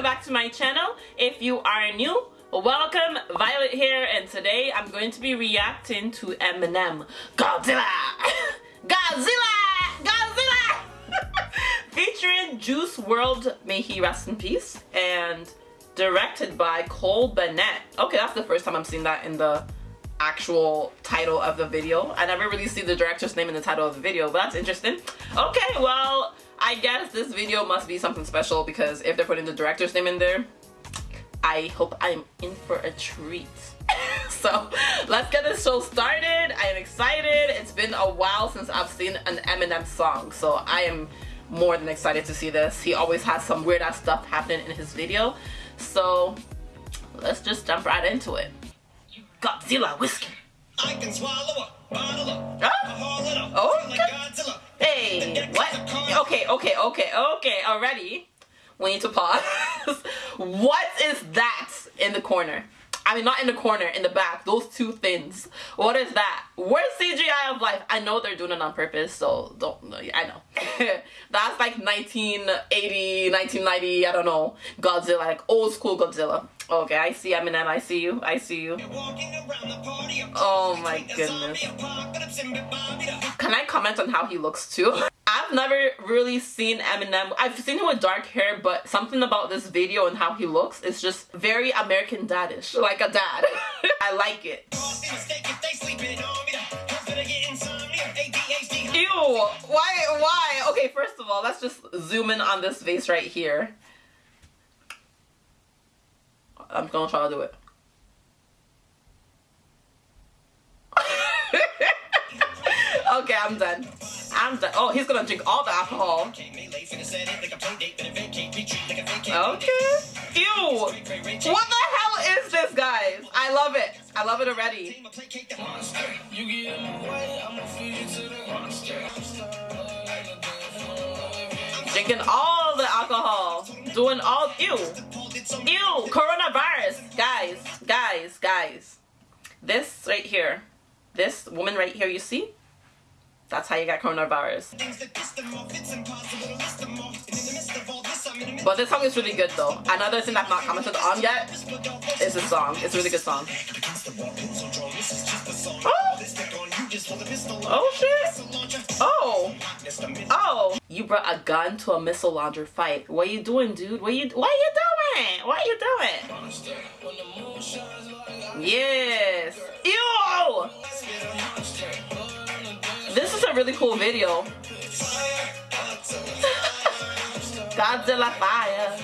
welcome back to my channel. If you are new, welcome, Violet here, and today I'm going to be reacting to Eminem, Godzilla, Godzilla, Godzilla, featuring Juice WRLD may he rest in peace, and directed by Cole Bennett. Okay, that's the first time I'm seeing that in the actual title of the video. I never really see the director's name in the title of the video, but that's interesting. Okay, well, I guess this video must be something special because if they're putting the director's name in there, I hope I'm in for a treat. so let's get this show started. I am excited. It's been a while since I've seen an Eminem song, so I am more than excited to see this. He always has some weird ass stuff happening in his video. So let's just jump right into it. Godzilla whiskey. I can swallow a bottle of oh? okay. Godzilla. Hey, what? Okay, okay, okay, okay, already. We need to pause. what is that in the corner? I mean, not in the corner, in the back. Those two things. What is that? Where's CGI of life? I know they're doing it on purpose, so don't. I know. That's like 1980, 1990, I don't know. Godzilla, like old school Godzilla. Okay, I see Eminem. I see you. I see you. Oh my goodness. Can I comment on how he looks too? I've never really seen Eminem. I've seen him with dark hair, but something about this video and how he looks is just very American daddish. Like a dad. I like it. Ew, why, why? Okay, first of all, let's just zoom in on this face right here. I'm gonna try to do it. okay, I'm done. I'm done. Oh, he's gonna drink all the alcohol. Okay. Ew. What the hell is this, guys? I love it. I love it already. Drinking all the alcohol. Doing all. Ew. Ew. Coronavirus. Guys, guys, guys. This right here. This woman right here, you see? That's how you get coronavirus. But this song is really good though. Another thing I've not commented on yet is this song. It's a really good song. Oh! Oh shit! Oh! Oh! You brought a gun to a missile launcher fight. What are you doing, dude? What you what are you doing? What are you doing? Yes! A really cool video. Godzilla fire.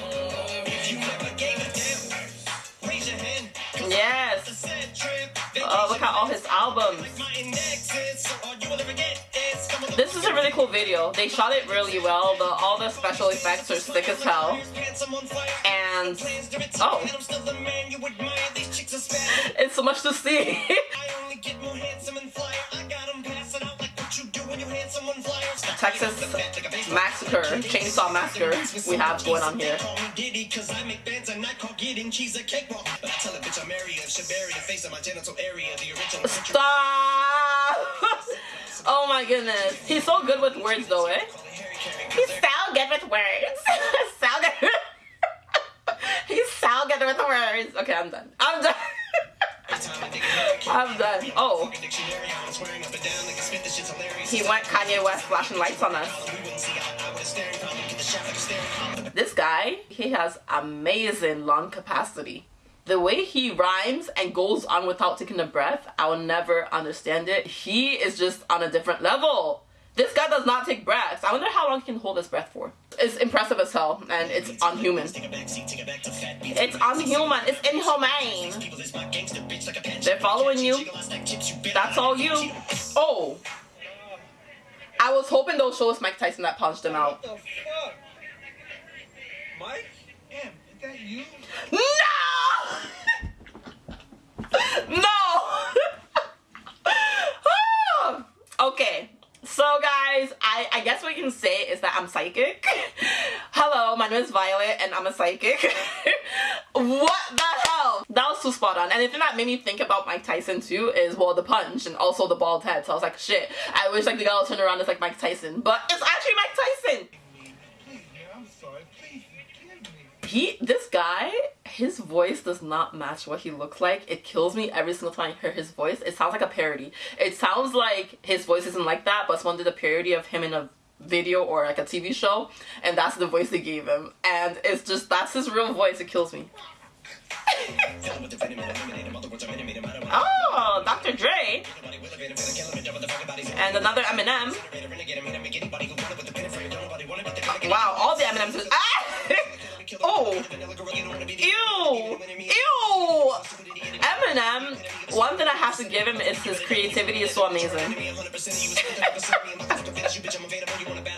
Yes. Oh, look at all his albums. This is a really cool video. They shot it really well. The all the special effects are sick as hell. And oh, it's so much to see. Texas Massacre, Chainsaw Massacre we have going on here. Stop! oh my goodness. He's so good with words though, eh? He's so good with words. so good. He's so good with words. Okay, I'm done. I'm done. I'm done. Oh. He went Kanye West flashing lights on us. This guy, he has amazing lung capacity. The way he rhymes and goes on without taking a breath, I will never understand it. He is just on a different level. This guy does not take breaths. I wonder how long he can hold his breath for. It's impressive as hell, and it's unhuman. It's unhuman. It's inhumane. They're following you. That's all you. Oh. I was hoping they'll show us Mike Tyson that punched him out. Mike? Damn, is that you? No! no! Ah! okay. So guys, I, I guess what you can say is that I'm psychic. Hello, my name is Violet and I'm a psychic. Spot on. And the thing that made me think about Mike Tyson too is, well, the punch and also the bald head. So I was like, shit, I wish like the guy would turn around as like Mike Tyson. But it's actually Mike Tyson. he this guy his voice does not match what he looks like it kills me every single time i hear his voice it sounds like a parody it sounds like his voice isn't like that but someone did a parody of him in a video or like a tv show and that's the voice they gave him and it's just that's his real voice it kills me oh dr dre and another eminem wow all the eminems ah! Oh. Ew. Ew. Eminem, one thing I have to give him is his creativity is so amazing.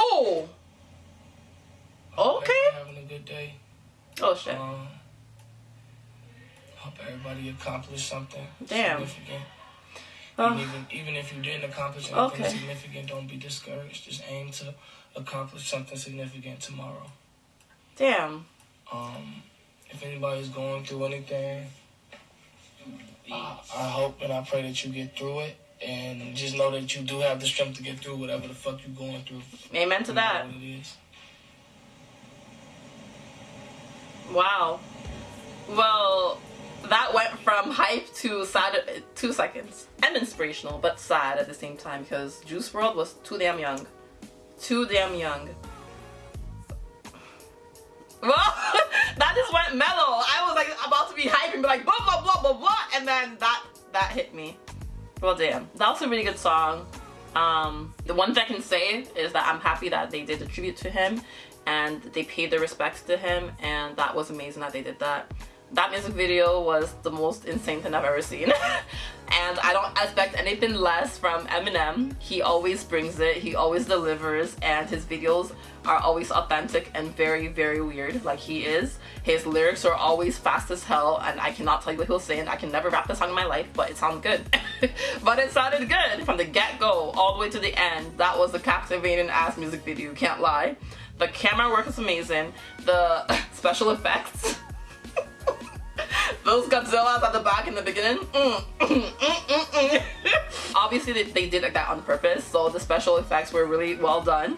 oh. Okay. Having a good day. Oh shit. Um, hope everybody accomplished something. Damn. Significant. Oh. even, even if you didn't accomplish anything okay. significant, don't be discouraged. Just aim to accomplish something significant tomorrow. Damn. Um, if anybody's going through anything, I, I hope and I pray that you get through it. And just know that you do have the strength to get through whatever the fuck you're going through. Amen to that. Wow. Well, that went from hype to sad two seconds and inspirational but sad at the same time because Juice WRLD was too damn young too damn young well that just went mellow I was like about to be hyping be like blah blah blah blah blah and then that that hit me well damn that was a really good song um, the one thing I can say is that I'm happy that they did a tribute to him and they paid their respects to him and that was amazing that they did that that music video was the most insane thing I've ever seen. and I don't expect anything less from Eminem. He always brings it, he always delivers, and his videos are always authentic and very, very weird, like he is. His lyrics are always fast as hell, and I cannot tell you what he'll say, and I can never rap the song in my life, but it sounds good. but it sounded good from the get-go all the way to the end. That was a captivating ass music video, can't lie. The camera work is amazing. The special effects those Godzillas at the back in the beginning. Mm, mm, mm, Obviously, they, they did that on purpose, so the special effects were really well done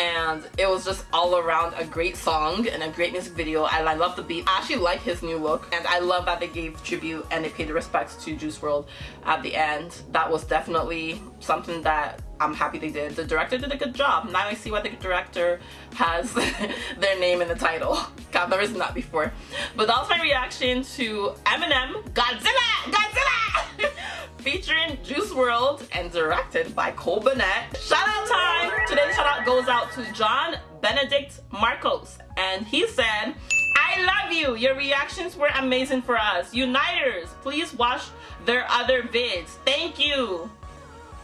and it was just all around a great song and a great music video and I love the beat. I actually like his new look and I love that they gave tribute and they paid respects to Juice WRLD at the end. That was definitely something that I'm happy they did. The director did a good job. Now I see why the director has their name in the title. I've never seen that before. But that was my reaction to Eminem Godzilla! Godzilla! Featuring Juice WRLD and directed by Cole Bennett. Shout out time! Today's shout out goes out to John Benedict Marcos and he said, I love you! Your reactions were amazing for us. Uniters, please watch their other vids. Thank you!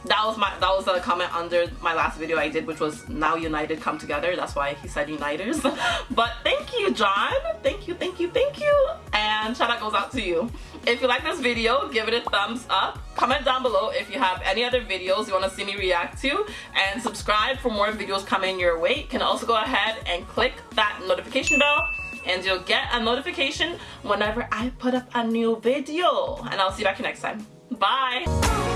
That was my that was a comment under my last video I did which was now united come together. That's why he said uniters but thank you John. Thank you thank you thank you. And shout out goes out to you. If you like this video give it a thumbs up. Comment down below if you have any other videos you want to see me react to. And subscribe for more videos coming your way. You can also go ahead and click that notification bell and you'll get a notification whenever I put up a new video. And I'll see you back here next time. Bye